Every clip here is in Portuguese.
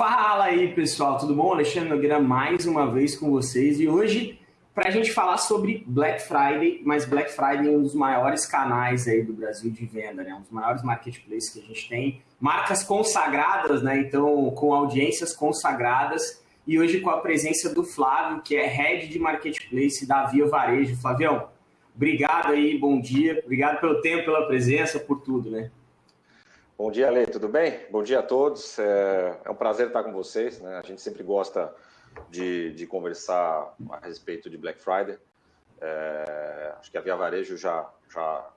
Fala aí, pessoal, tudo bom? Alexandre Nogueira mais uma vez com vocês e hoje para a gente falar sobre Black Friday, mas Black Friday é um dos maiores canais aí do Brasil de venda, né? Um dos maiores marketplaces que a gente tem, marcas consagradas, né? Então, com audiências consagradas e hoje com a presença do Flávio, que é Head de Marketplace da Via Varejo. Flavião, obrigado aí, bom dia, obrigado pelo tempo, pela presença, por tudo, né? Bom dia, Ale, tudo bem? Bom dia a todos. É, é um prazer estar com vocês. Né? A gente sempre gosta de, de conversar a respeito de Black Friday. É, acho que a Via Varejo já, já,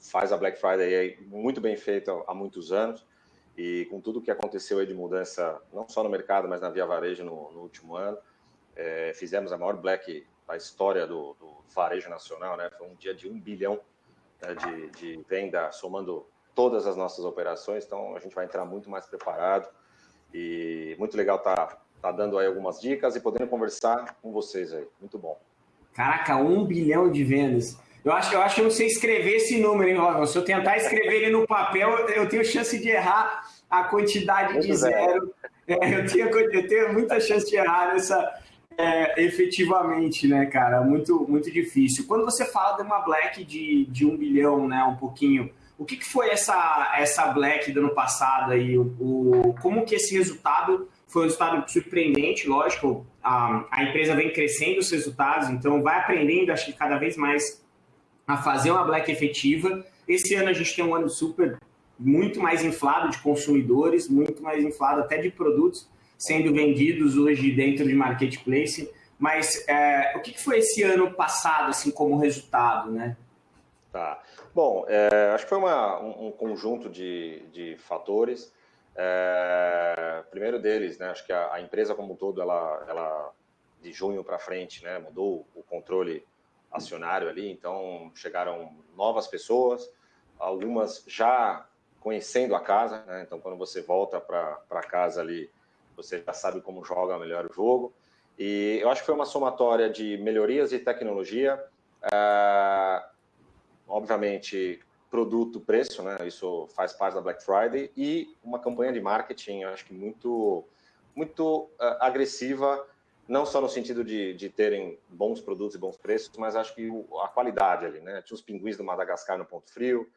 faz a Black Friday muito bem feita há muitos anos e com tudo que aconteceu aí de mudança, não só no mercado, mas na Via Varejo no, no último ano, é, fizemos a maior Black da história do, do, varejo nacional, né? Foi um dia de um bilhão né, de, de venda, somando todas as nossas operações, então a gente vai entrar muito mais preparado e muito legal tá, tá dando aí algumas dicas e podendo conversar com vocês aí, muito bom. Caraca, um bilhão de vendas. Eu acho, eu acho que eu não sei escrever esse número, hein, Robin? Se eu tentar escrever ele no papel, eu tenho chance de errar a quantidade muito de zero. É, eu, tenho, eu tenho muita chance de errar nessa, é, efetivamente, né, cara? Muito, muito difícil. Quando você fala de uma black de, de um bilhão, né, um pouquinho, o que, que foi essa, essa Black do ano passado aí? O, o, como que esse resultado foi um resultado surpreendente, lógico, a, a empresa vem crescendo os resultados, então vai aprendendo, acho que cada vez mais a fazer uma Black efetiva. Esse ano a gente tem um ano super, muito mais inflado de consumidores, muito mais inflado até de produtos sendo vendidos hoje dentro de marketplace. Mas é, o que, que foi esse ano passado, assim, como resultado, né? Tá. Bom, é, acho que foi uma, um, um, conjunto de, de fatores. É, primeiro deles, né, acho que a, a, empresa como um todo, ela, ela de junho para frente, né, mudou o controle acionário ali, então chegaram novas pessoas, algumas já conhecendo a casa, né, então quando você volta para casa ali, você já sabe como joga melhor o jogo. E eu acho que foi uma somatória de melhorias de tecnologia, é, obviamente, produto, preço, né? Isso faz parte da Black Friday e uma campanha de marketing, acho que muito, muito uh, agressiva, não só no sentido de, de terem bons produtos e bons preços, mas acho que o, a qualidade ali, né? Tinha os pinguins do Madagascar no ponto frio,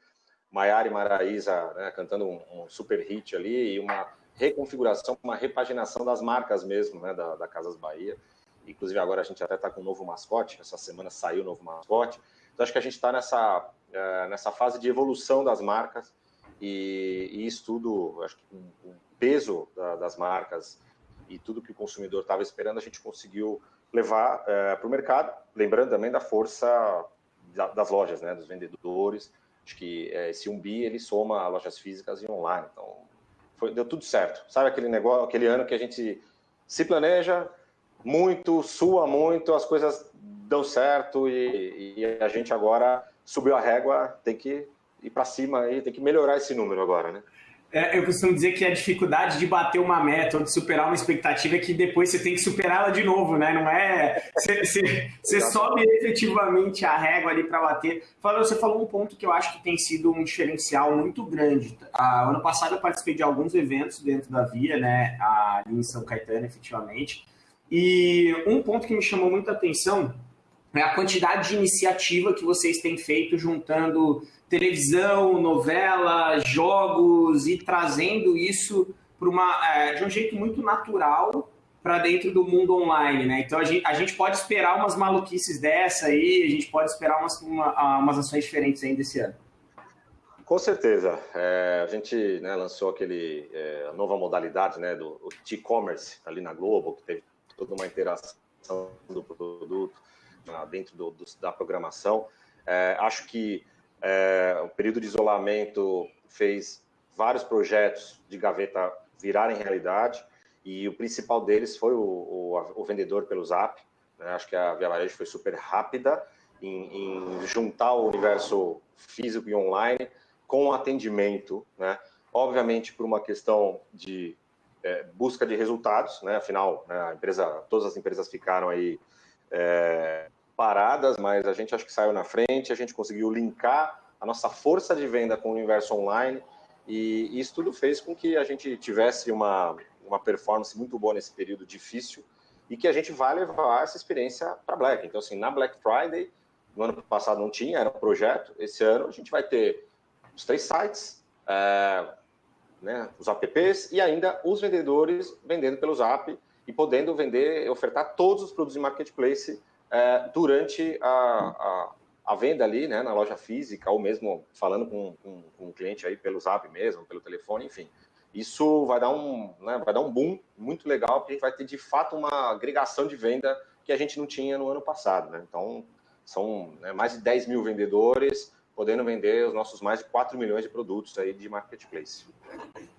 Maiara e Maraísa né, cantando um, um, super hit ali e uma reconfiguração, uma repaginação das marcas mesmo, né, da, da Casas Bahia. Inclusive agora a gente até está com um novo mascote, essa semana saiu o novo mascote. Então, acho que a gente está nessa, uh, nessa fase de evolução das marcas e, e isso tudo, acho que o peso da, das marcas e tudo que o consumidor estava esperando, a gente conseguiu levar eh, para o mercado, lembrando também da força da, das lojas, né, dos vendedores, acho que uh, esse 1 bi, ele soma lojas físicas e online, então foi, deu tudo certo, sabe aquele negócio, aquele ano que a gente se planeja muito, sua muito, as coisas deu certo e, e, a gente agora subiu a régua, tem que ir para cima e tem que melhorar esse número agora, né? É, eu costumo dizer que a dificuldade de bater uma meta ou de superar uma expectativa é que depois você tem que superá-la de novo, né? Não é. Você, você, você sobe efetivamente a régua ali para bater. Você falou um ponto que eu acho que tem sido um diferencial muito grande. Ah, ano passado eu participei de alguns eventos dentro da Via, né? Ali em São Caetano, efetivamente. E um ponto que me chamou muita atenção é a quantidade de iniciativa que vocês têm feito juntando televisão, novela, jogos e trazendo isso uma é, de um jeito muito natural para dentro do mundo online, né? Então a gente, a gente, pode esperar umas maluquices dessa aí, a gente pode esperar umas, uma, umas ações diferentes ainda esse ano. Com certeza. É, a gente né, lançou aquele é, nova modalidade né, do e-commerce ali na Globo, que teve toda uma interação do produto dentro do, do, da programação. É, acho que é, o período de isolamento fez vários projetos de gaveta virarem realidade e o principal deles foi o, o, o vendedor pelo Zap. Né? Acho que a Via Varejo foi super rápida em, em, juntar o universo físico e online com atendimento, né? Obviamente por uma questão de é, busca de resultados, né? Afinal, né, a empresa, todas as empresas ficaram aí é, paradas, mas a gente acho que saiu na frente, a gente conseguiu linkar a nossa força de venda com o universo online e isso tudo fez com que a gente tivesse uma, uma performance muito boa nesse período difícil e que a gente vai levar essa experiência para Black. Então, assim, na Black Friday, no ano passado não tinha, era um projeto. Esse ano a gente vai ter os três sites, é, né, os apps e ainda os vendedores vendendo pelo Zap e podendo vender, ofertar todos os produtos de marketplace é, durante a, a, a, venda ali, né, na loja física ou mesmo falando com, com, com um cliente aí pelo Zap mesmo, pelo telefone, enfim. Isso vai dar um, né, vai dar um boom muito legal, porque a gente vai ter de fato uma agregação de venda que a gente não tinha no ano passado. Né? Então, são né, mais de 10 mil vendedores podendo vender os nossos mais de 4 milhões de produtos aí de marketplace.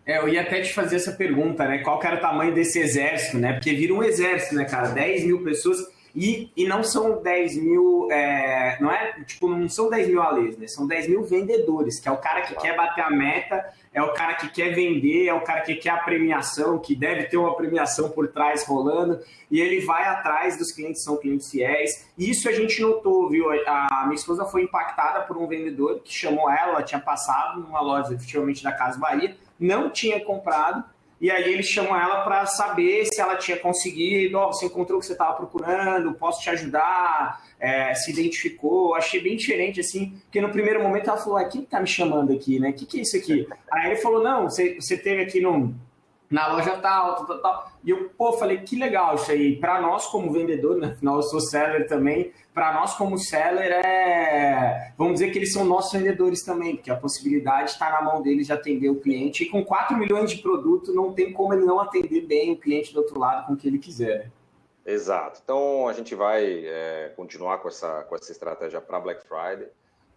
É, eu ia até te fazer essa pergunta, né? Qual que era o tamanho desse exército, né? Porque vira um exército, né, cara? 10 mil pessoas e, e não são 10 mil, é, não é, tipo, não são 10 mil alês, né? São 10 mil vendedores, que é o cara que quer bater a meta, é o cara que quer vender, é o cara que quer a premiação, que deve ter uma premiação por trás rolando, e ele vai atrás dos clientes, são clientes fiéis. E isso a gente notou, viu? A minha esposa foi impactada por um vendedor que chamou ela, ela tinha passado numa loja, efetivamente, da Casa Bahia, não tinha comprado, e aí eles chamam ela para saber se ela tinha conseguido, oh, você encontrou o que você estava procurando, posso te ajudar, é, se identificou. Achei bem diferente, assim, porque no primeiro momento ela falou, ah, quem está me chamando aqui, né? O que, que é isso aqui? Aí ele falou, não, você, você teve aqui no, na loja tal, tal, tal, tal. E eu, pô, falei, que legal isso aí. Para nós como vendedor, né? afinal eu sou seller também, para nós como seller é, vamos dizer que eles são nossos vendedores também, porque a possibilidade está na mão deles de atender o cliente. E com 4 milhões de produto, não tem como ele não atender bem o cliente do outro lado com o que ele quiser. Exato. Então a gente vai é, continuar com essa, com essa estratégia para Black Friday.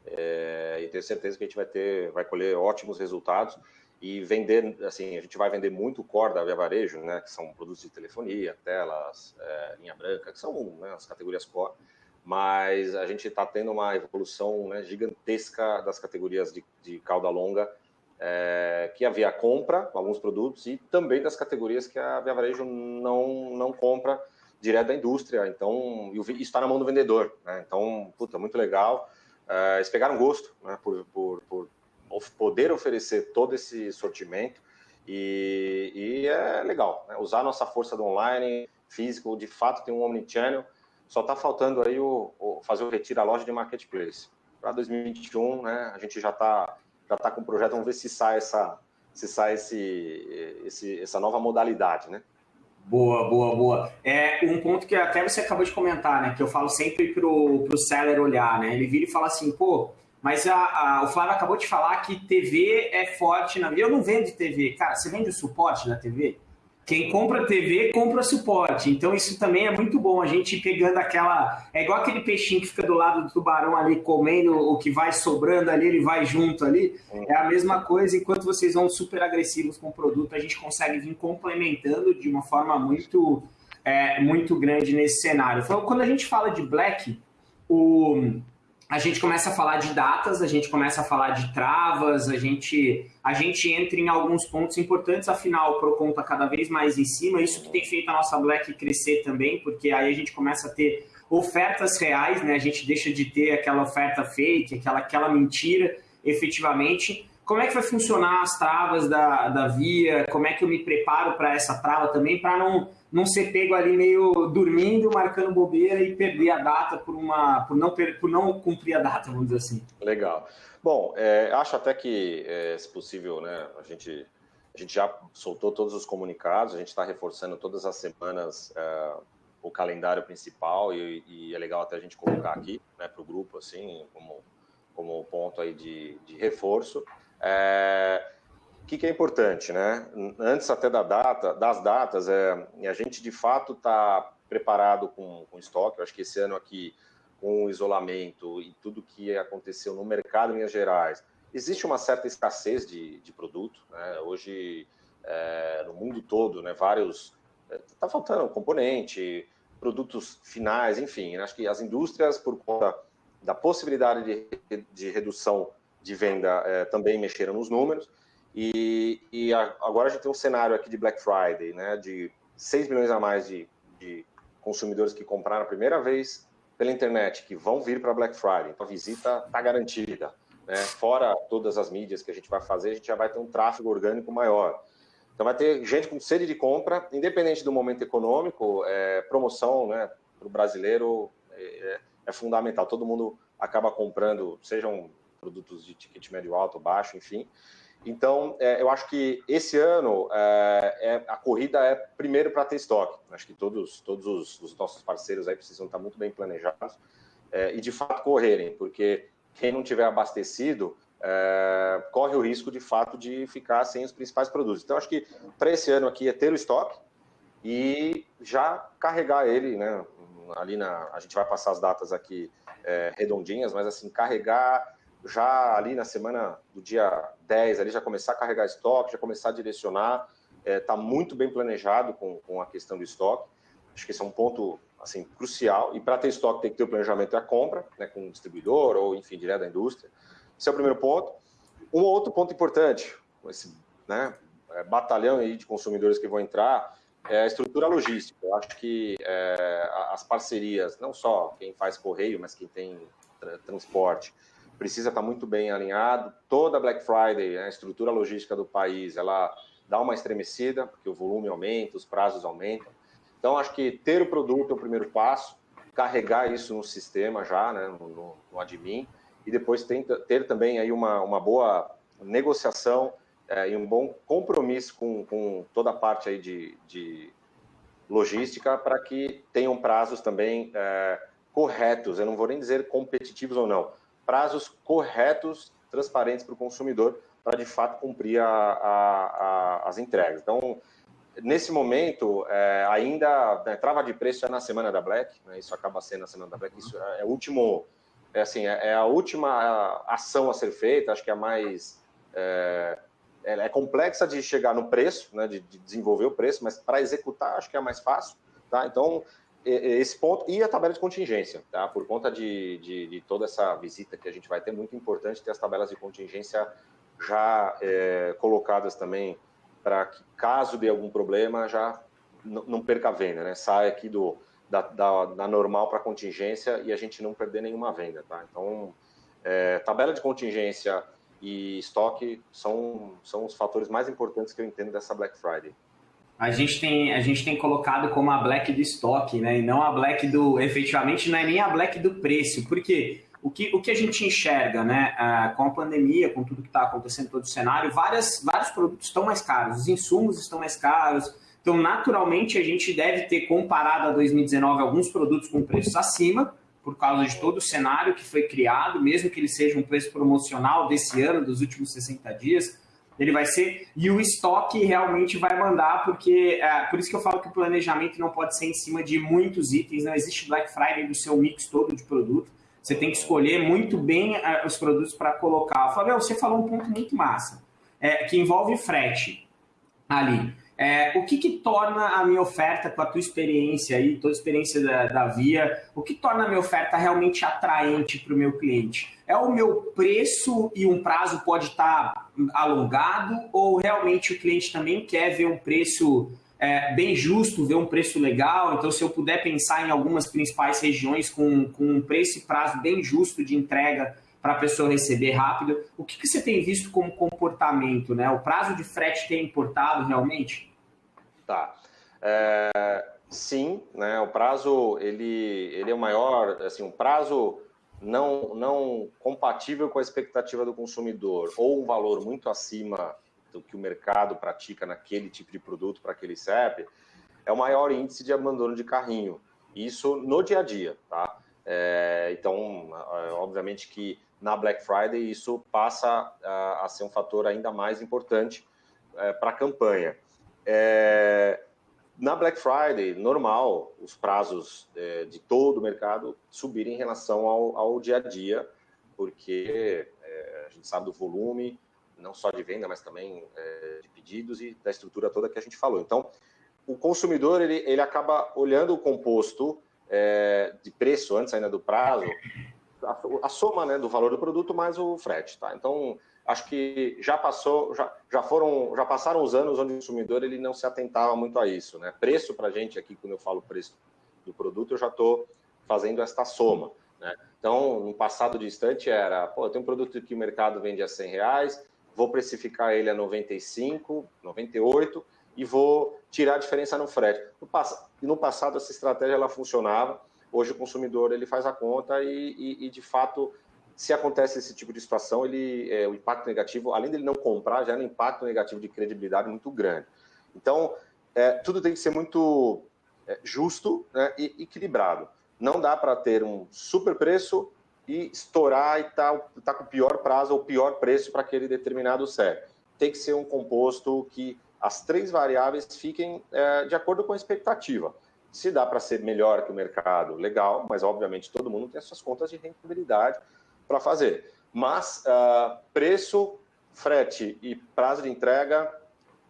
É, e tenho certeza que a gente vai ter, vai colher ótimos resultados e vender, assim, a gente vai vender muito core da Via Varejo, né, que são produtos de telefonia, telas, é, linha branca, que são né, as categorias core, mas a gente está tendo uma evolução né, gigantesca das categorias de, de cauda longa, é, que a Via compra alguns produtos e também das categorias que a Via Varejo não, não compra direto da indústria, então isso está na mão do vendedor, né, então, puta, muito legal, é, eles pegaram gosto né, por, por, por poder oferecer todo esse sortimento e, e é legal, né? usar nossa força do online, físico, de fato tem um omnichannel, só está faltando aí o, o, fazer o retiro à loja de marketplace. Para 2021, né, a gente já está já tá com o projeto, vamos ver se sai essa, se sai esse, esse, essa nova modalidade, né? Boa, boa, boa. É um ponto que até você acabou de comentar, né? Que eu falo sempre pro, pro seller olhar, né? Ele vira e fala assim, pô, mas a, a, o Flávio acabou de falar que TV é forte na vida. Eu não vendo TV. Cara, você vende o suporte da TV? Quem compra TV, compra suporte. Então, isso também é muito bom. A gente pegando aquela. É igual aquele peixinho que fica do lado do tubarão ali, comendo o que vai sobrando ali, ele vai junto ali. É a mesma coisa. Enquanto vocês vão super agressivos com o produto, a gente consegue vir complementando de uma forma muito, é, muito grande nesse cenário. Quando a gente fala de Black, o a gente começa a falar de datas, a gente começa a falar de travas, a gente, a gente entra em alguns pontos importantes, afinal, o Procon está cada vez mais em cima, isso que tem feito a nossa Black crescer também, porque aí a gente começa a ter ofertas reais, né? a gente deixa de ter aquela oferta fake, aquela, aquela mentira, efetivamente. Como é que vai funcionar as travas da, da via? Como é que eu me preparo para essa trava também, para não não ser pego ali meio dormindo, marcando bobeira e perder a data por, uma, por, não, por não cumprir a data, vamos dizer assim. Legal. Bom, é, acho até que, é, se possível, né, a gente, a gente já soltou todos os comunicados, a gente está reforçando todas as semanas é, o calendário principal e, e, é legal até a gente colocar aqui né, para o grupo, assim, como, como ponto aí de, de reforço. É, que, que é importante, né? Antes até da data, das datas, é, a gente de fato está preparado com, com estoque. Eu acho que esse ano aqui, com o isolamento e tudo que aconteceu no mercado em Minas Gerais, existe uma certa escassez de, de produto. Né? Hoje, é, no mundo todo, né, vários. Está é, faltando componente, produtos finais, enfim. Né? Acho que as indústrias, por conta da possibilidade de, de redução de venda, é, também mexeram nos números. E, e a, agora a gente tem um cenário aqui de Black Friday, né, de 6 milhões a mais de, de consumidores que compraram a primeira vez pela internet, que vão vir para Black Friday. Então a visita está garantida. Né? Fora todas as mídias que a gente vai fazer, a gente já vai ter um tráfego orgânico maior. Então vai ter gente com sede de compra, independente do momento econômico, é, promoção né, para o brasileiro é, é, é, fundamental. Todo mundo acaba comprando, sejam produtos de ticket médio alto, baixo, enfim. Então, é, eu acho que esse ano é, é a corrida é primeiro para ter estoque. Acho que todos, todos os, os, nossos parceiros aí precisam estar muito bem planejados é, e de fato correrem, porque quem não tiver abastecido é, corre o risco de fato de ficar sem os principais produtos. Então, acho que para esse ano aqui é ter o estoque e já carregar ele, né? Ali na, a gente vai passar as datas aqui é, redondinhas, mas assim, carregar já ali na semana do dia 10, ali já começar a carregar estoque, já começar a direcionar, está é, tá muito bem planejado com, com a questão do estoque. Acho que esse é um ponto assim crucial. E para ter estoque tem que ter o planejamento da compra, né, com o distribuidor ou enfim direto da indústria. Esse é o primeiro ponto. Um outro ponto importante, esse né, é, batalhão aí de consumidores que vão entrar, é a estrutura logística. Eu acho que é, as parcerias, não só quem faz correio, mas quem tem transporte, precisa estar muito bem alinhado. Toda Black Friday, né, a estrutura logística do país, ela dá uma estremecida, porque o volume aumenta, os prazos aumentam. Então, acho que ter o produto é o primeiro passo, carregar isso no sistema já, né, no, no admin, e depois tenta, ter também aí uma, uma boa negociação é, e um bom compromisso com, com toda a parte aí de, de logística para que tenham prazos também é, corretos, eu não vou nem dizer competitivos ou não, prazos corretos, transparentes para o consumidor, para de fato cumprir a, a, a, as entregas. Então, nesse momento, é, ainda né, trava de preço é na semana da Black, né, isso acaba sendo na semana da Black, isso é, é o último é assim, é, é, a última ação a ser feita, acho que é a mais é, é complexa de chegar no preço, né, de, de desenvolver o preço, mas para executar acho que é mais fácil, tá? Então esse ponto e a tabela de contingência, tá? Por conta de, de, de, toda essa visita que a gente vai ter, muito importante ter as tabelas de contingência já é, colocadas também para que caso dê algum problema já não perca a venda, né? Sai aqui do da, da, da normal para contingência e a gente não perder nenhuma venda, tá? Então, é, tabela de contingência e estoque são, são os fatores mais importantes que eu entendo dessa Black Friday. A gente tem, a gente tem colocado como a black do estoque, né? E não a black do. Efetivamente, não é nem a black do preço. Porque o que, o que a gente enxerga, né? Ah, com a pandemia, com tudo que está acontecendo todo o cenário, várias, vários produtos estão mais caros, os insumos estão mais caros, então, naturalmente, a gente deve ter comparado a 2019 alguns produtos com preços acima, por causa de todo o cenário que foi criado, mesmo que ele seja um preço promocional desse ano, dos últimos 60 dias, ele vai ser. E o estoque realmente vai mandar, porque é, por isso que eu falo que o planejamento não pode ser em cima de muitos itens, não existe Black Friday do seu mix todo de produto. Você tem que escolher muito bem é, os produtos para colocar. Fabio, você falou um ponto muito massa, é, que envolve frete ali. É, o que, que torna a minha oferta, com a tua experiência aí, toda a experiência da, da Via, o que torna a minha oferta realmente atraente para o meu cliente? É o meu preço e um prazo pode estar tá alongado ou realmente o cliente também quer ver um preço é, bem justo, ver um preço legal? Então, se eu puder pensar em algumas principais regiões com, com um preço e prazo bem justo de entrega para a pessoa receber rápido, o que, que você tem visto como comportamento? Né? O prazo de frete tem importado realmente? Tá. É, sim, né, o prazo ele, ele é o maior, assim, um prazo não, não compatível com a expectativa do consumidor ou um valor muito acima do que o mercado pratica naquele tipo de produto para aquele CEP, é o maior índice de abandono de carrinho. Isso no dia a dia, tá? É, então, obviamente que na Black Friday isso passa a, a ser um fator ainda mais importante é, para a campanha. É, na Black Friday, normal, os prazos é, de todo o mercado subirem em relação ao, ao dia a dia, porque é, a gente sabe do volume, não só de venda, mas também é, de pedidos e da estrutura toda que a gente falou. Então, o consumidor ele, ele acaba olhando o composto é, de preço antes ainda do prazo, a, a soma né, do valor do produto mais o frete. Tá? Então, acho que já passou, já, já foram, já passaram os anos onde o consumidor ele não se atentava muito a isso, né? Preço para a gente aqui, quando eu falo preço do produto, eu já estou fazendo esta soma, né? Então, no passado distante era, pô, tenho um produto que o mercado vende a 100 reais, vou precificar ele a 95, 98 e vou tirar a diferença no frete. No, pass no passado essa estratégia ela funcionava, hoje o consumidor ele faz a conta e, e, e de fato se acontece esse tipo de situação, ele, é, o impacto negativo, além dele não comprar, é um impacto negativo de credibilidade muito grande. Então, é, tudo tem que ser muito é, justo né, e equilibrado. Não dá para ter um super preço e estourar e tá, tá com o pior prazo ou pior preço para aquele determinado sério. Tem que ser um composto que as três variáveis fiquem é, de acordo com a expectativa. Se dá para ser melhor que o mercado, legal, mas obviamente todo mundo tem as suas contas de rentabilidade para fazer. Mas uh, preço, frete e prazo de entrega,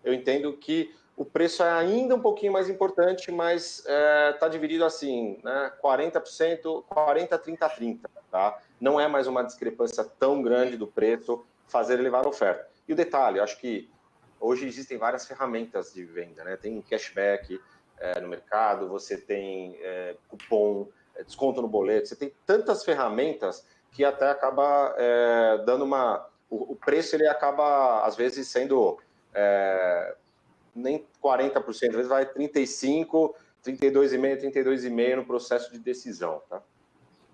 eu entendo que o preço é ainda um pouquinho mais importante, mas está é, dividido assim, né? 40%, 40, 30, 30, tá? Não é mais uma discrepância tão grande do preço fazer elevar a oferta. E o detalhe, acho que hoje existem várias ferramentas de venda, né? Tem cashback é, no mercado, você tem é, cupom, é, desconto no boleto, você tem tantas ferramentas que até acaba é, dando uma... O, o, preço, ele acaba, às vezes, sendo é, nem 40%, às vezes vai 35%, 32,5%, 32,5% no processo de decisão, tá?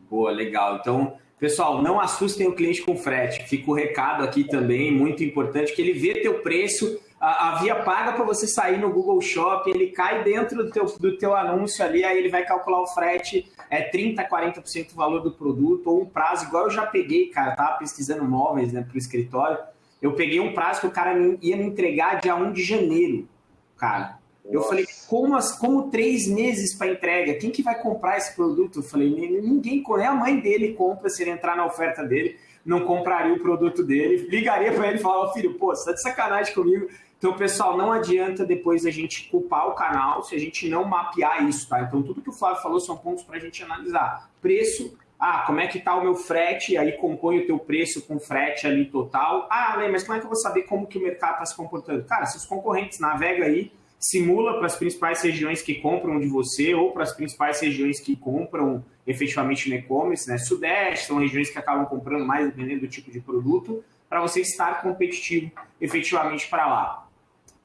Boa, legal. Então, pessoal, não assustem o cliente com frete. Fica o recado aqui também, muito importante, que ele vê teu preço, a, a via paga para você sair no Google Shop, ele cai dentro do teu, do teu anúncio ali, aí ele vai calcular o frete, é 30%, 40% do valor do produto, ou um prazo, igual eu já peguei, cara, tava pesquisando móveis né, para o escritório, eu peguei um prazo que o cara ia me entregar dia 1 de janeiro, cara. Eu falei, como, as, como três meses para entrega? Quem que vai comprar esse produto? Eu falei, ninguém, nem a mãe dele compra se ele entrar na oferta dele, não compraria o produto dele. Ligaria para ele e falava, filho, pô, você tá de sacanagem comigo. Então, pessoal, não adianta depois a gente culpar o canal se a gente não mapear isso, tá? Então, tudo que o Flávio falou são pontos para a gente analisar. Preço, ah, como é que está o meu frete? Aí compõe o teu preço com frete ali total. Ah, mas como é que eu vou saber como que o mercado está se comportando? Cara, se os concorrentes navegam aí, simula para as principais regiões que compram de você ou para as principais regiões que compram efetivamente no e-commerce, né? Sudeste são regiões que acabam comprando mais dependendo do tipo de produto, para você estar competitivo efetivamente para lá.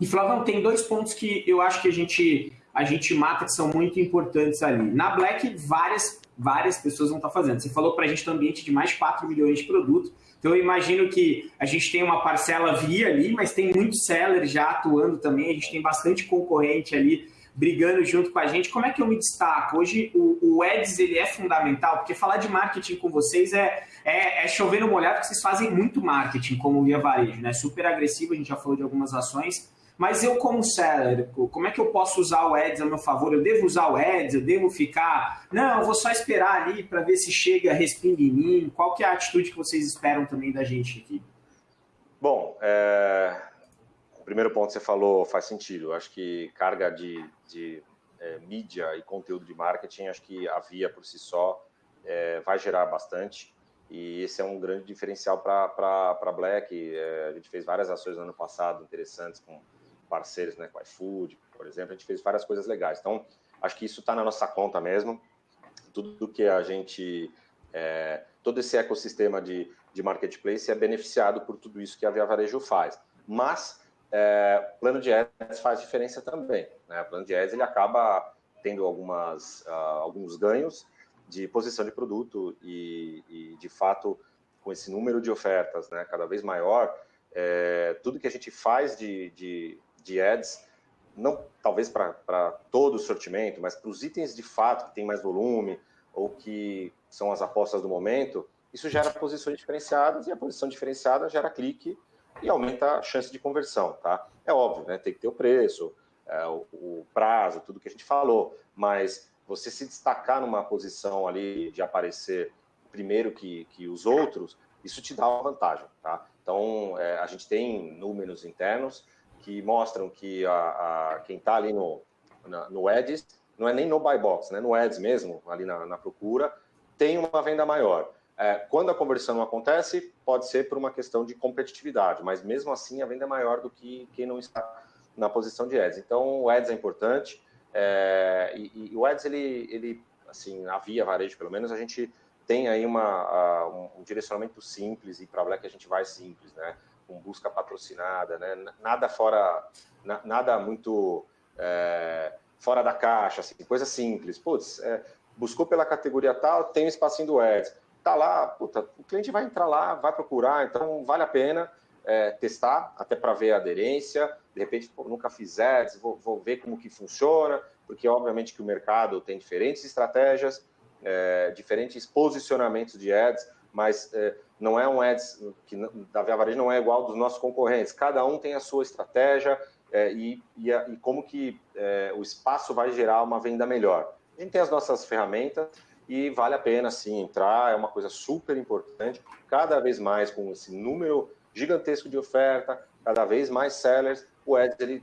E Flavão, tem dois pontos que eu acho que a gente a gente mata que são muito importantes ali. Na Black, várias várias pessoas vão estar fazendo. Você falou para a gente no ambiente de mais de 4 milhões de produtos, então eu imagino que a gente tem uma parcela via ali, mas tem muitos sellers já atuando também, a gente tem bastante concorrente ali brigando junto com a gente. Como é que eu me destaco? Hoje o, o Eds ele é fundamental, porque falar de marketing com vocês é, é, é chover no molhado, porque vocês fazem muito marketing como via varejo, né? Super agressivo, a gente já falou de algumas ações, mas eu, como seller, como é que eu posso usar o Ads a meu favor? Eu devo usar o Ads? Eu devo ficar... Não, eu vou só esperar ali para ver se chega, respinga em mim. Qual que é a atitude que vocês esperam também da gente aqui? Bom, é... o primeiro ponto que você falou faz sentido. Acho que carga de, de é, mídia e conteúdo de marketing, acho que a via por si só é, vai gerar bastante. E esse é um grande diferencial para a Black. É, a gente fez várias ações no ano passado interessantes com parceiros, né, com iFood, por exemplo, a gente fez várias coisas legais. Então, acho que isso está na nossa conta mesmo. Tudo que a gente, é, todo esse ecossistema de, de marketplace é beneficiado por tudo isso que a Via Varejo faz. Mas, é, plano de ads faz diferença também. Né? O plano de ads ele acaba tendo algumas, uh, alguns ganhos de posição de produto e, e, de fato, com esse número de ofertas né, cada vez maior, é, tudo que a gente faz de, de, de ads, não talvez para todo o sortimento, mas para os itens de fato que tem mais volume ou que são as apostas do momento, isso gera posições diferenciadas e a posição diferenciada gera clique e aumenta a chance de conversão, tá? É óbvio, né? Tem que ter o preço, é, o, o, prazo, tudo que a gente falou, mas você se destacar numa posição ali de aparecer primeiro que, que os outros, isso te dá uma vantagem, tá? Então, é, a gente tem números internos que mostram que a, a quem está ali no, na, no Ads, não é nem no buy box, né, no Ads mesmo, ali na, na procura, tem uma venda maior. É, quando a conversão não acontece, pode ser por uma questão de competitividade, mas mesmo assim a venda é maior do que quem não está na posição de Ads. Então, o Ads é importante, é, e, e, o Ads, ele, ele, assim, na via varejo, pelo menos, a gente tem aí uma, um direcionamento simples, e para Black a gente vai simples, né? Com busca patrocinada, né? nada fora, na, nada muito é, fora da caixa, assim, coisa simples. Putz, é, buscou pela categoria tal, tem um espacinho do Ads. Tá lá, puta, o cliente vai entrar lá, vai procurar, então vale a pena é, testar, até para ver a aderência. De repente, pô, nunca fiz ads, vou, vou, ver como que funciona, porque obviamente que o mercado tem diferentes estratégias, é, diferentes posicionamentos de ads, mas é, não é um ads que da Via Varejo não é igual dos nossos concorrentes. Cada um tem a sua estratégia é, e, e, a, e, como que é, o espaço vai gerar uma venda melhor. A gente tem as nossas ferramentas e vale a pena sim entrar, é uma coisa super importante. Cada vez mais com esse número gigantesco de oferta, cada vez mais sellers, o Ads ele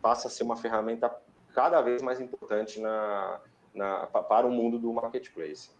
passa a ser uma ferramenta cada vez mais importante na, na, para o mundo do marketplace.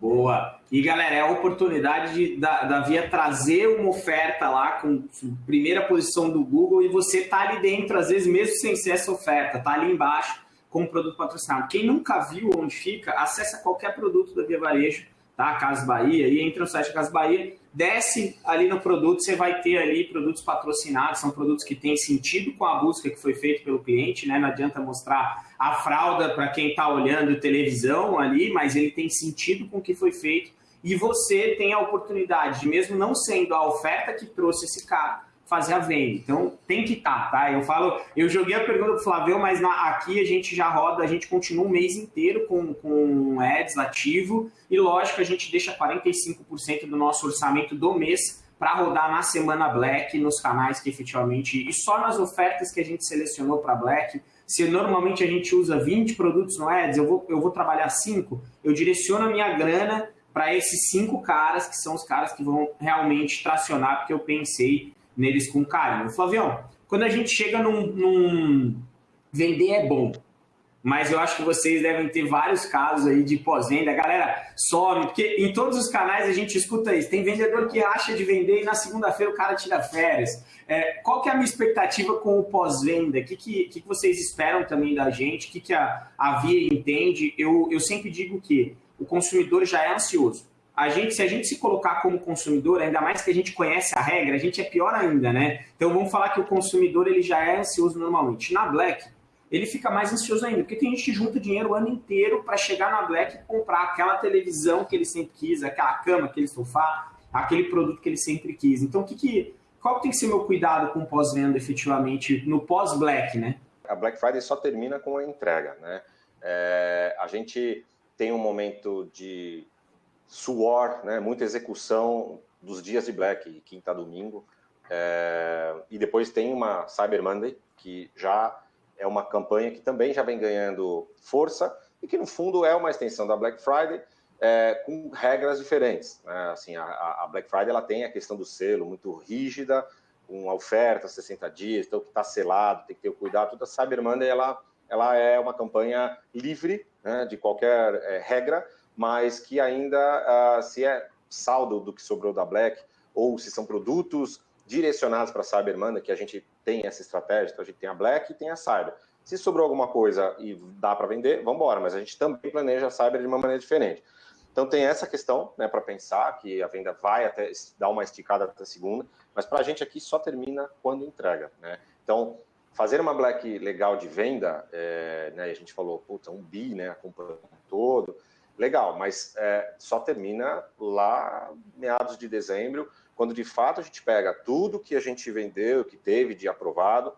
Boa. E galera, é a oportunidade de, da, da Via trazer uma oferta lá com primeira posição do Google e você tá ali dentro, às vezes mesmo sem ser essa oferta, tá ali embaixo como produto patrocinado. Quem nunca viu onde fica, acessa qualquer produto da Via Varejo, tá? Casa Bahia, e entra no site Casa Bahia, desce ali no produto, você vai ter ali produtos patrocinados, são produtos que têm sentido com a busca que foi feita pelo cliente, né? Não adianta mostrar a fralda para quem está olhando televisão ali, mas ele tem sentido com o que foi feito e você tem a oportunidade de, mesmo não sendo a oferta que trouxe esse cara, fazer a venda. Então tem que estar, tá, tá? Eu falo, eu joguei a pergunta pro Flávio, mas na, aqui a gente já roda, a gente continua um mês inteiro com, com ads ativo e lógico a gente deixa 45% do nosso orçamento do mês para rodar na semana Black nos canais que efetivamente e só nas ofertas que a gente selecionou para Black se normalmente a gente usa 20 produtos no Ads, eu vou, eu vou trabalhar 5, eu direciono a minha grana para esses cinco caras, que são os caras que vão realmente tracionar, porque eu pensei neles com carinho. Flavião, quando a gente chega num, num, Vender é bom, mas eu acho que vocês devem ter vários casos aí de pós-venda. Galera, some, porque em todos os canais a gente escuta isso. Tem vendedor que acha de vender e na segunda-feira o cara tira férias. É, qual que é a minha expectativa com o pós-venda? O que, que, que, vocês esperam também da gente? O que, que a, a Via entende? Eu, eu sempre digo que o consumidor já é ansioso. A gente, se a gente se colocar como consumidor, ainda mais que a gente conhece a regra, a gente é pior ainda, né? Então vamos falar que o consumidor ele já é ansioso normalmente. Na Black, ele fica mais ansioso ainda, porque tem gente que junta dinheiro o ano inteiro para chegar na Black e comprar aquela televisão que ele sempre quis, aquela cama, aquele sofá, aquele produto que ele sempre quis. Então, o que, que qual tem que ser meu cuidado com pós-venda efetivamente no pós-Black, né? A Black Friday só termina com a entrega, né? É, a gente tem um momento de suor, né? Muita execução dos dias de Black, quinta a domingo, é, e depois tem uma Cyber Monday que já é uma campanha que também já vem ganhando força e que no fundo é uma extensão da Black Friday, é, com regras diferentes. Né? Assim, a, a, Black Friday ela tem a questão do selo muito rígida, com oferta 60 dias, então que está selado, tem que ter o cuidado. Toda a Cyber Monday ela, ela é uma campanha livre né, de qualquer é, regra, mas que ainda, uh, se é saldo do que sobrou da Black, ou se são produtos direcionados para a Cyber Monday, que a gente tem essa estratégia, então a gente tem a Black e tem a Cyber. Se sobrou alguma coisa e dá para vender, vamos embora, mas a gente também planeja a Cyber de uma maneira diferente. Então tem essa questão né, para pensar que a venda vai até dar uma esticada até segunda, mas para a gente aqui só termina quando entrega. Né? Então, fazer uma black legal de venda, é, né, a gente falou, puta, um bi, né, acompanhando todo, legal, mas é, só termina lá meados de dezembro, quando de fato a gente pega tudo que a gente vendeu, que teve de aprovado,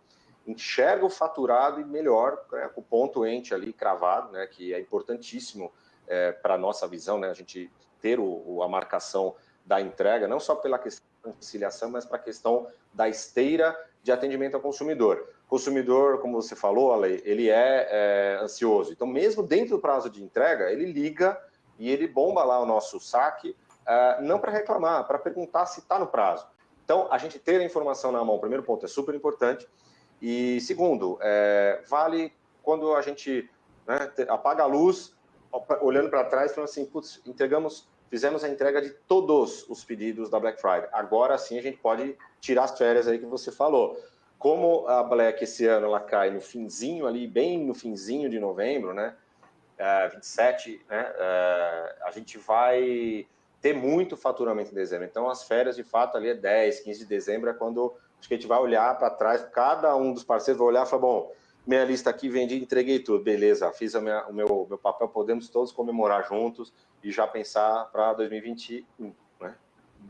enxerga o faturado e melhor, né, o ponto ente ali cravado, né, que é importantíssimo é, para a nossa visão, né, a gente ter o, o, a marcação da entrega, não só pela questão da conciliação, mas para a questão da esteira de atendimento ao consumidor. O consumidor, como você falou, Ale, ele é, é ansioso. Então, mesmo dentro do prazo de entrega, ele liga e ele bomba lá o nosso saque, uh, não para reclamar, para perguntar se está no prazo. Então, a gente ter a informação na mão, primeiro ponto, é super importante. E segundo, é, vale quando a gente né, apaga a luz, olhando para trás, falando assim, putz, entregamos, fizemos a entrega de todos os pedidos da Black Friday. Agora sim a gente pode tirar as férias aí que você falou. Como a Black esse ano ela cai no finzinho ali, bem no finzinho de novembro, né? É, 27, né? É, a gente vai ter muito faturamento em dezembro. Então, as férias, de fato, ali é 10, 15 de dezembro, é quando acho que a gente vai olhar para trás, cada um dos parceiros vai olhar e falar, bom, minha lista aqui, vendi, entreguei tudo, beleza, fiz minha, o meu, meu papel, podemos todos comemorar juntos e já pensar para 2021.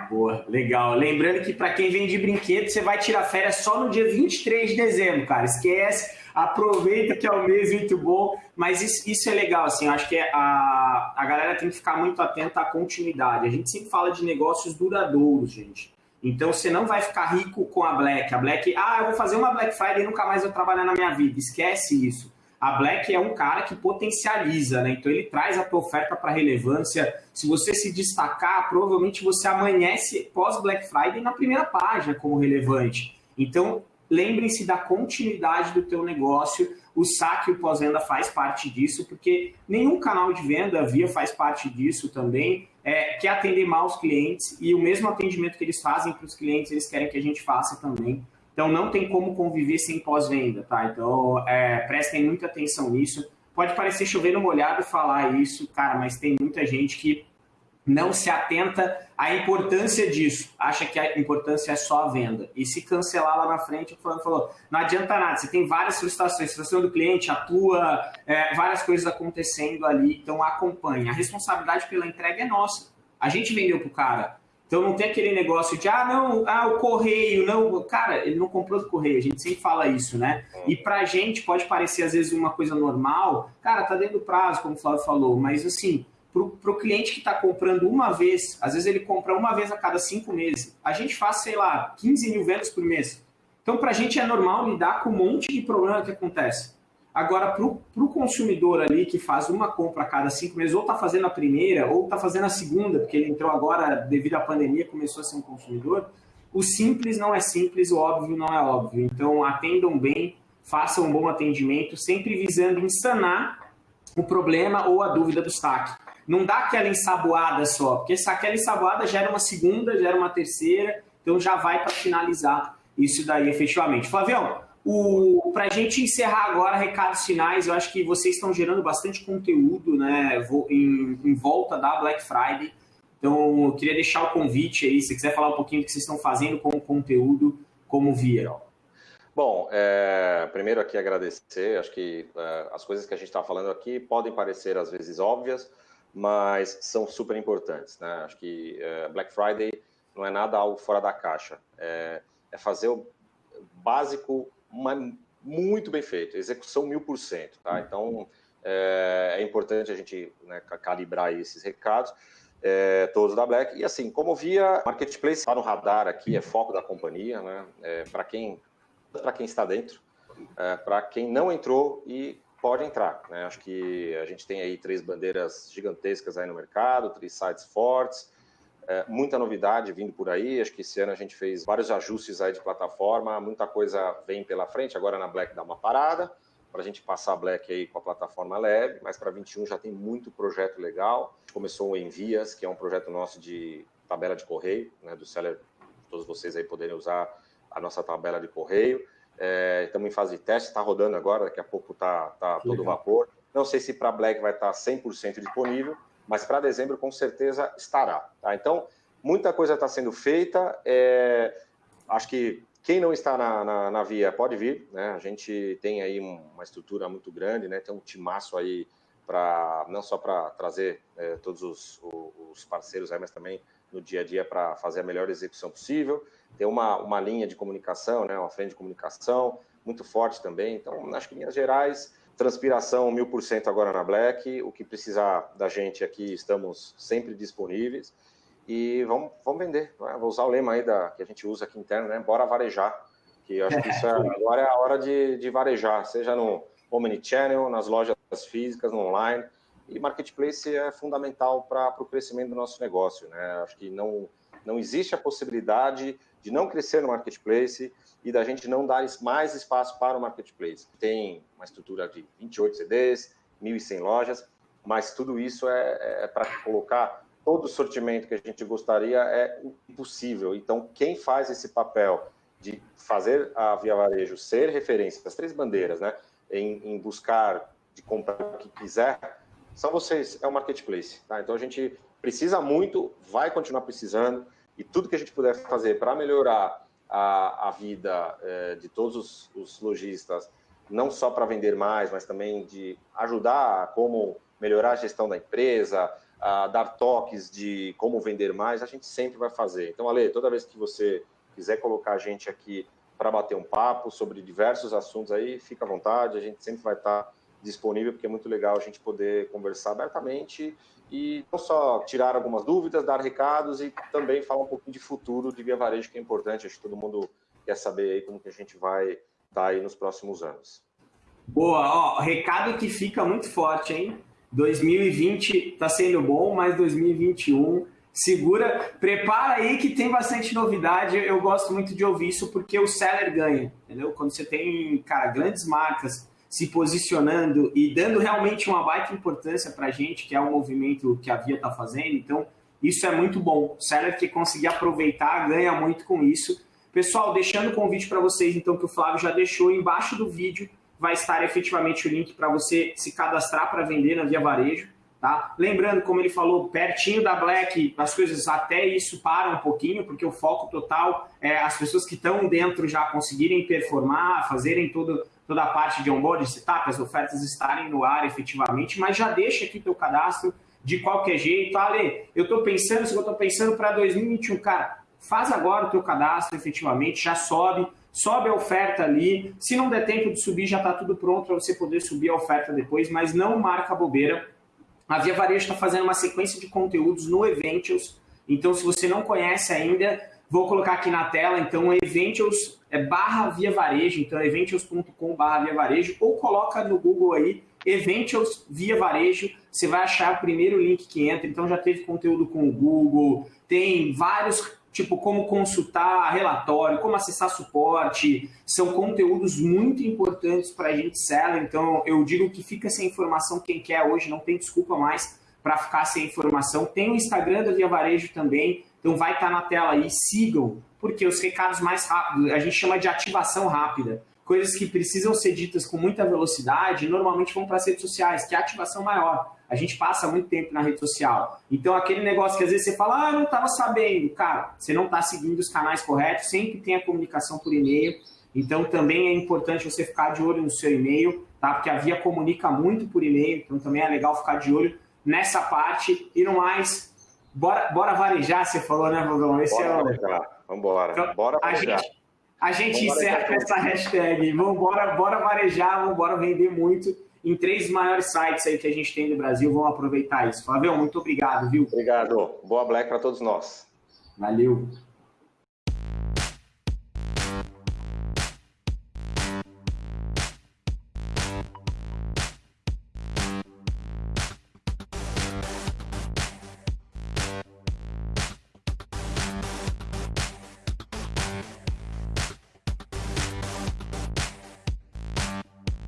Boa, legal. Lembrando que para quem vende brinquedo, você vai tirar férias só no dia 23 de dezembro, cara. Esquece, aproveita que é um mês muito bom. Mas isso, isso é legal, assim, acho que a, a galera tem que ficar muito atenta à continuidade. A gente sempre fala de negócios duradouros, gente. Então você não vai ficar rico com a Black. A Black, ah, eu vou fazer uma Black Friday e nunca mais vou trabalhar na minha vida. Esquece isso a Black é um cara que potencializa, né? Então ele traz a tua oferta para relevância. Se você se destacar, provavelmente você amanhece pós Black Friday na primeira página como relevante. Então lembrem-se da continuidade do teu negócio. O saque e o pós-venda faz parte disso, porque nenhum canal de venda via faz parte disso também. É, quer atender mal os clientes e o mesmo atendimento que eles fazem para os clientes, eles querem que a gente faça também. Então não tem como conviver sem pós-venda, tá? Então é, prestem muita atenção nisso. Pode parecer chover no molhado falar isso, cara, mas tem muita gente que não se atenta à importância disso, acha que a importância é só a venda. E se cancelar lá na frente, o fulano falou, não adianta nada, você tem várias frustrações, frustração do cliente, atua, é, várias coisas acontecendo ali, então acompanha. A responsabilidade pela entrega é nossa. A gente vendeu para o cara, então não tem aquele negócio de, ah, não, ah, o correio, não. Cara, ele não comprou do correio, a gente sempre fala isso, né? É. E pra gente pode parecer às vezes uma coisa normal, cara, tá dentro do prazo, como o Flávio falou, mas assim, pro, pro cliente que tá comprando uma vez, às vezes ele compra uma vez a cada cinco meses, a gente faz, sei lá, 15 mil vendas por mês. Então pra gente é normal lidar com um monte de problema que acontece. Agora, para o consumidor ali que faz uma compra a cada cinco meses, ou está fazendo a primeira, ou está fazendo a segunda, porque ele entrou agora devido à pandemia, começou a ser um consumidor, o simples não é simples, o óbvio não é óbvio. Então, atendam bem, façam um bom atendimento, sempre visando insanar o problema ou a dúvida do saque. Não dá aquela ensaboada só, porque aquela ensaboada gera uma segunda, gera uma terceira, então já vai para finalizar isso daí efetivamente. Flavião, para a gente encerrar agora, recados finais, eu acho que vocês estão gerando bastante conteúdo né, em, em volta da Black Friday. Então, eu queria deixar o convite aí, se quiser falar um pouquinho do que vocês estão fazendo como conteúdo, como viram. Bom, é, primeiro aqui agradecer, acho que é, as coisas que a gente está falando aqui podem parecer às vezes óbvias, mas são super importantes. Né? Acho que é, Black Friday não é nada algo fora da caixa, é, é fazer o básico uma, muito bem feito, execução mil por cento. Tá? Então, é, é, importante a gente né, calibrar esses recados, é, todos da Black. E assim, como via, Marketplace está no radar aqui, é foco da companhia, né? É, para quem, quem está dentro, é, para quem não entrou e pode entrar. Né? Acho que a gente tem aí três bandeiras gigantescas aí no mercado, três sites fortes, é, muita novidade vindo por aí. Acho que esse ano a gente fez vários ajustes aí de plataforma, muita coisa vem pela frente. Agora na Black dá uma parada para a gente passar a Black aí com a plataforma leve, mas para 21 já tem muito projeto legal. Começou o Envias, que é um projeto nosso de tabela de correio, né, do seller, todos vocês aí poderem usar a nossa tabela de correio. É, estamos em fase de teste, está rodando agora, daqui a pouco está tá todo vapor. Não sei se para Black vai estar tá 100% disponível, mas para dezembro com certeza estará. Tá? Então, muita coisa está sendo feita. É, acho que quem não está na, na, na, via pode vir. Né? A gente tem aí uma estrutura muito grande, né? tem um timaço aí para não só para trazer é, todos os, os, parceiros aí, mas também no dia a dia para fazer a melhor execução possível. Tem uma, uma linha de comunicação, né? uma frente de comunicação muito forte também. Então, acho que Minas Gerais Transpiração mil por cento agora na Black. O que precisar da gente aqui, estamos sempre disponíveis. E vamos, vamos vender. Né? Vou usar o lema aí da, que a gente usa aqui interno, né? Bora varejar. Que eu acho que isso é, agora é a hora de, de varejar, seja no Omnichannel, nas lojas físicas, no online. E marketplace é fundamental para o crescimento do nosso negócio. Né? Acho que não, não existe a possibilidade de não crescer no marketplace e da gente não dar mais espaço para o marketplace. Tem uma estrutura de 28 CDs, 1.100 lojas, mas tudo isso é, é para colocar todo o sortimento que a gente gostaria é impossível. Então, quem faz esse papel de fazer a Via Varejo ser referência das três bandeiras, né, em, em buscar, de comprar o que quiser, são vocês, é o marketplace. Tá? Então, a gente precisa muito, vai continuar precisando, e tudo que a gente puder fazer para melhorar a, a vida é, de todos os, os lojistas, não só para vender mais, mas também de ajudar a como melhorar a gestão da empresa, a dar toques de como vender mais, a gente sempre vai fazer. Então, Ale, toda vez que você quiser colocar a gente aqui para bater um papo sobre diversos assuntos aí, fica à vontade, a gente sempre vai estar disponível, porque é muito legal a gente poder conversar abertamente e não só tirar algumas dúvidas, dar recados e também falar um pouquinho de futuro de Via Varejo, que é importante, acho que todo mundo quer saber aí como que a gente vai estar tá aí nos próximos anos. Boa, ó, recado que fica muito forte, hein? 2020 está sendo bom, mas 2021 segura, prepara aí que tem bastante novidade. Eu gosto muito de ouvir isso porque o seller ganha, entendeu? Quando você tem, cara, grandes marcas se posicionando e dando realmente uma baita importância para a gente, que é o movimento que a Via está fazendo. Então, isso é muito bom. O seller que conseguir aproveitar ganha muito com isso. Pessoal, deixando o convite para vocês, então, que o Flávio já deixou embaixo do vídeo, vai estar efetivamente o link para você se cadastrar para vender na Via Varejo. Tá? Lembrando, como ele falou, pertinho da Black, as coisas até isso param um pouquinho, porque o foco total é as pessoas que estão dentro já conseguirem performar, fazerem todo, toda a parte de onboarding, setup, as ofertas estarem no ar efetivamente, mas já deixa aqui teu cadastro de qualquer jeito. Ale, eu estou pensando, se eu estou pensando para 2021, cara, faz agora o teu cadastro efetivamente, já sobe, sobe a oferta ali. Se não der tempo de subir, já está tudo pronto para você poder subir a oferta depois, mas não marca bobeira a Via Varejo está fazendo uma sequência de conteúdos no Eventials. Então, se você não conhece ainda, vou colocar aqui na tela. Então, Eventials é barra Via Varejo. Então, eventials.com barra Via Varejo. Ou coloca no Google aí, Eventials Via Varejo. Você vai achar o primeiro link que entra. Então, já teve conteúdo com o Google. Tem vários tipo como consultar relatório, como acessar suporte, são conteúdos muito importantes para a gente seller, então eu digo que fica sem informação quem quer hoje, não tem desculpa mais para ficar sem informação. Tem o Instagram da Via Varejo também, então vai estar tá na tela aí, sigam, porque os recados mais rápidos, a gente chama de ativação rápida. Coisas que precisam ser ditas com muita velocidade, normalmente vão para as redes sociais, que é a ativação maior a gente passa muito tempo na rede social. Então, aquele negócio que às vezes você fala, ah, não estava sabendo. Cara, você não está seguindo os canais corretos, sempre tem a comunicação por e-mail. Então, também é importante você ficar de olho no seu e-mail, tá? Porque a Via comunica muito por e-mail, então também é legal ficar de olho nessa parte. E no mais, bora, bora varejar, você falou, né, Valdão? Esse bora é o... varejar, vambora. Então, bora varejar. A gente, a gente encerra com essa hashtag. Vambora, bora varejar, vambora vender muito em três maiores sites aí que a gente tem no Brasil. Vamos aproveitar isso. Flavião, muito obrigado, viu? Obrigado. Boa Black para todos nós. Valeu.